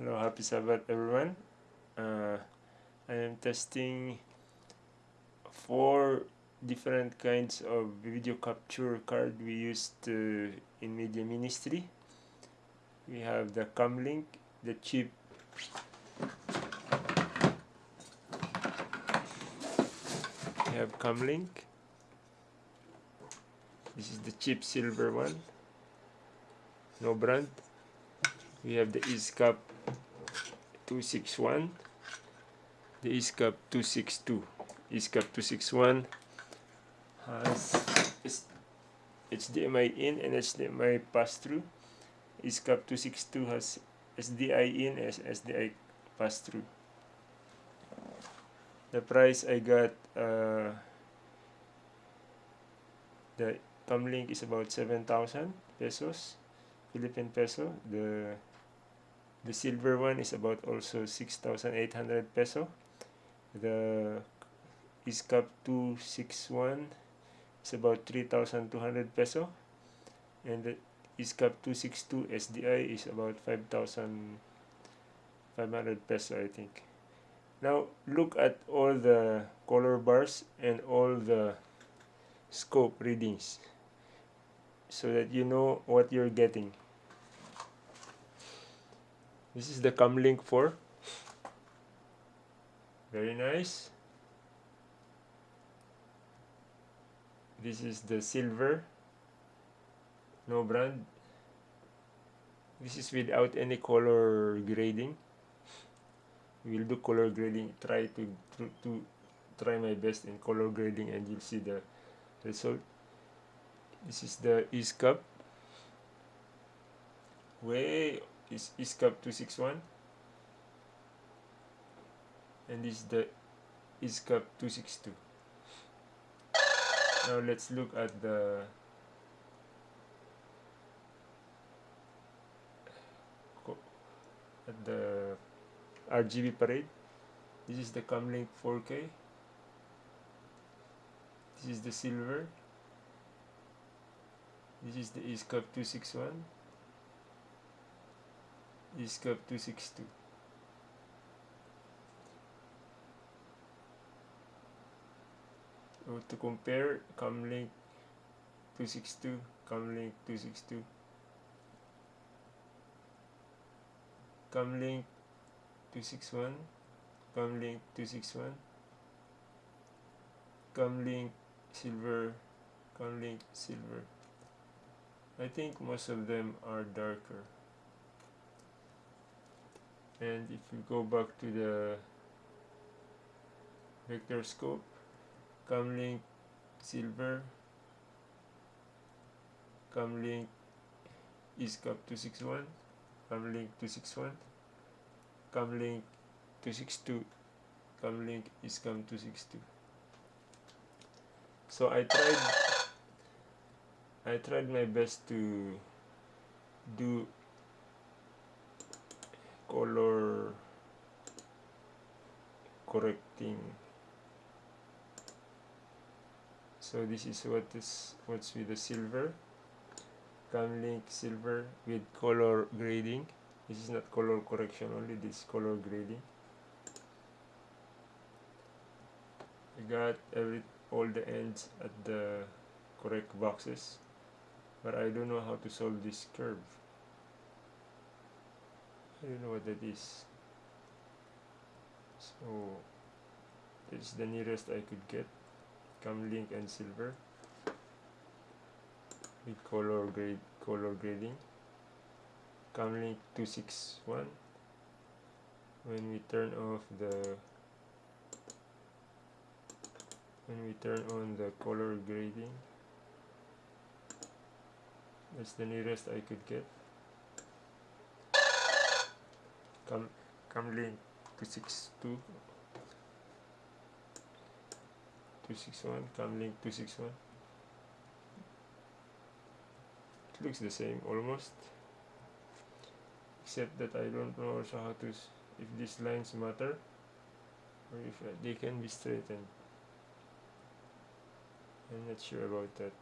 Hello, happy Sabbath everyone. Uh, I am testing four different kinds of video capture card we used uh, in media ministry. We have the Cam Link, the cheap we have Cam Link. This is the cheap silver one, no brand. We have the ezcap 261 the ezcap 262 ezcap 261 has HDMI in and HDMI pass-through ezcap 262 has SDI in and SDI pass-through the price I got uh, the Cam Link is about 7,000 pesos Philippine peso. The the silver one is about also 6,800 peso. The ezcap 261 is about 3,200 peso. And the ezcap 262 SDI is about 5,500 peso I think. Now look at all the color bars and all the scope readings so that you know what you're getting this is the Cam Link 4 very nice. This is the silver. No brand. This is without any color grading. We'll do color grading. Try to, to, to try my best in color grading and you'll see the result. This is the ezcap. Way is ezcap 261 and this is the ezcap 262 now let's look at the at the RGB parade. This is the Cam Link 4K this is the silver. This is the ezcap 261 ezcap 262 so to compare Cam Link 262 Cam Link 262 Cam Link 261 Cam Link 261 Cam Link silver Cam Link silver. I think most of them are darker and if you go back to the vector scope Cam Link silver Comlink ezcap 261 Cam Link 261 Cam Link 262 Comlink ezcap 262 so I tried I tried my best to do color correcting. So this is what is what's with the silver. Cam Link silver with color grading. This is not color correction only this color grading. I got every all the ends at the correct boxes. But I don't know how to solve this curve I don't know what that is. So is the nearest I could get. Cam Link and silver. With color grade color grading. Cam Link 261 when we turn off the when we turn on the color grading that's the nearest I could get come Cam Link 262 261 Cam Link 261 it looks the same almost. Except that I don't know also how to if these lines matter or if uh, they can be straightened. I'm not sure about that.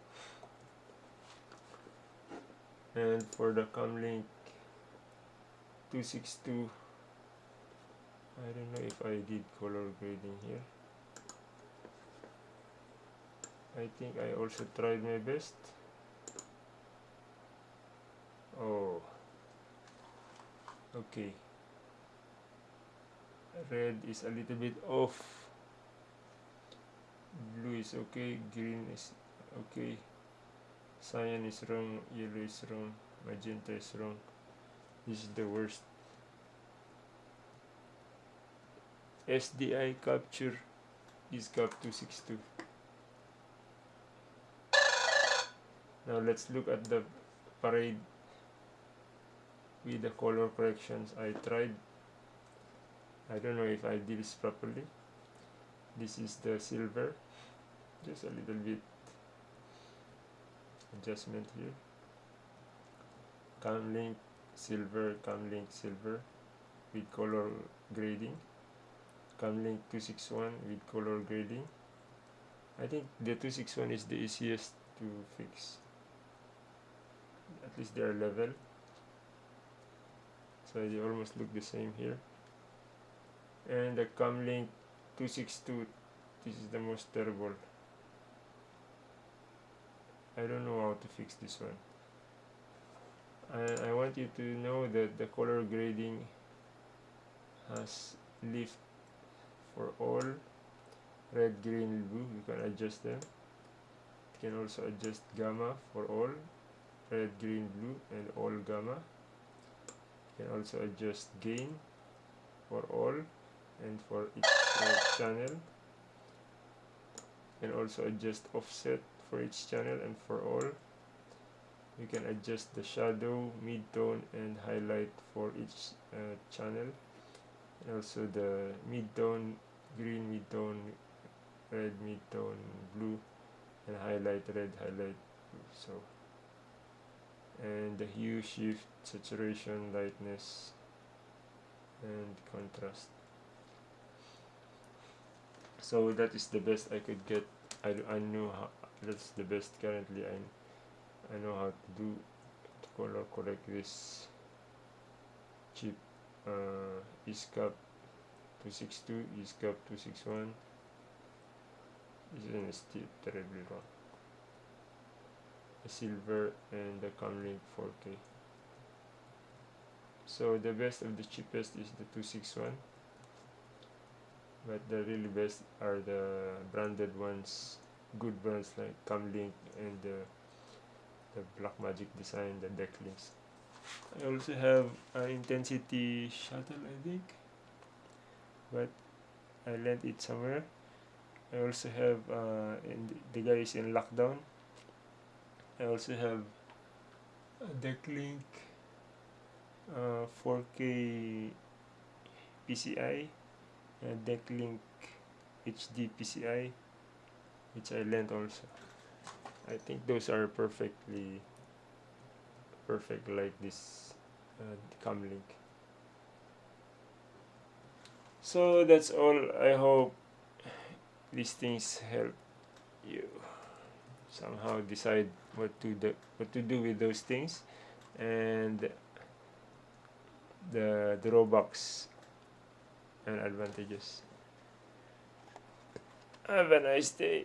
And for the Cam Link 262 I don't know if I did color grading here. I think I also tried my best. Oh. Okay. Red is a little bit off. Blue is okay. Green is okay. Cyan is wrong. Yellow is wrong. Magenta is wrong this is the worst. SDI capture ezcap 262 now let's look at the parade with the color corrections. I tried. I don't know if I did this properly. This is the silver. Just a little bit adjustment here. Cam Link silver Cam Link silver with color grading. Cam Link 261 with color grading. I think the 261 is the easiest to fix. At least they are level. So they almost look the same here. And the Cam Link 262 this is the most terrible. I don't know how to fix this one I want you to know that the color grading has lift for all red green blue. You can adjust them. You can also adjust gamma for all red green blue and all gamma. You can also adjust gain for all and for each channel. You can also adjust offset for each channel and for all you can adjust the shadow mid-tone and highlight for each uh, channel. And also the mid-tone green mid-tone red mid-tone blue and highlight red highlight blue so. And the hue shift saturation lightness and contrast. So that is the best I could get. I, I know how that's the best currently I, I know how to do to color correct this chip uh, ezcap 262 ezcap 261 isn't still terribly wrong the silver and the Cam Link 4K so the best of the cheapest is the 261 but the really best are the branded ones good brands like Cam Link and the, the Blackmagic design the deck links. I also have an intensity shuttle I think but I lent it somewhere. I also have uh, the guy is in lockdown. I also have a DeckLink uh, 4K PCI and DeckLink HD PCI which I lent also I think those are perfectly perfect like this uh, Cam Link so that's all. I hope these things help you somehow decide what to do what to do with those things. And the drawbacks and advantages. Have a nice day